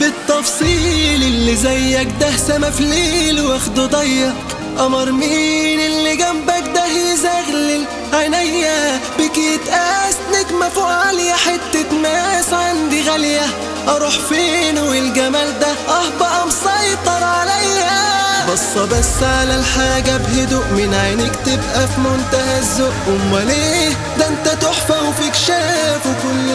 بالتفصيل اللي زيك ده سما في ليل واخده ضيق. قمر مين اللي جنبك ده يزغلل؟ عينيا بك يتقاس نجمة فوق عالية حتة ماس عندي غالية. أروح فين والجمال ده؟ آه بقى مسيطر عليا. بصة بس على الحاجة بهدوء من عينيك تبقى في منتهى الذوق. أمال إيه؟ ده أنت تحفة وفيك شاف وكل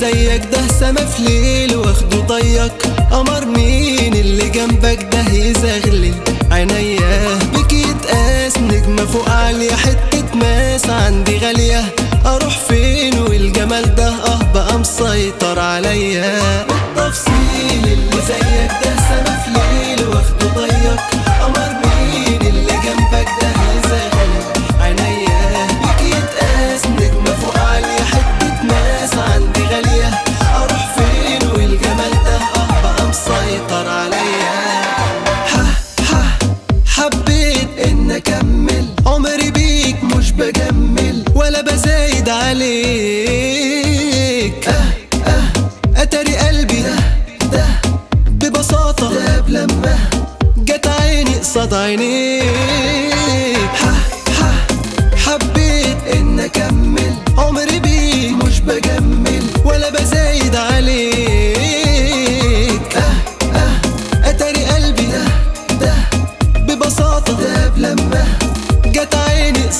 زيك ده سما في ليل واخده ضيق قمر مين اللي جنبك ده يزغلل؟ عينيا بك يتقاس نجمة فوق عالية حتة ماس عندي غالية. أروح فين والجمال ده؟ آه بقى مسيطر عليا. مش بجمل ولا بزايد عليك. أه أه. أتاري قلبي ده ده. ببساطة. داب لما جت عيني قصاد عينيك.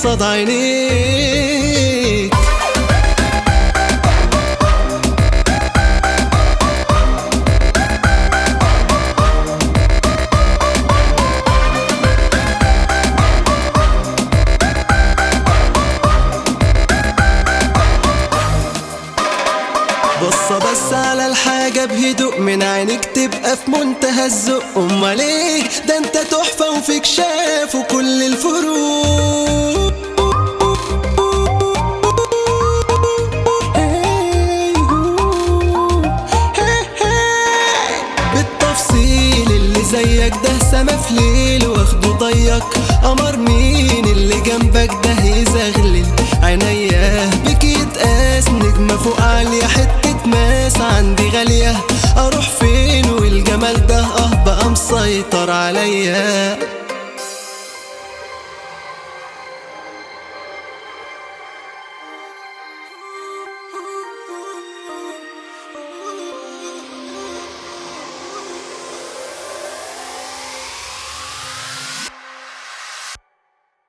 قصاد عينيك. بصة بس على الحاجة بهدوء من عينيك تبقى في منتهى الذوق. أمال إيه؟ ده أنت تحفة وفيك شاف وكل الفروق. زيك ده سما في ليل واخده ضيق. قمر مين اللي جنبك ده يزغلل؟ عينيا بك يتقاس نجمة فوق عالية حتة ماس عندي غالية. أروح فين والجمال ده؟ أه بقى مسيطر عليا.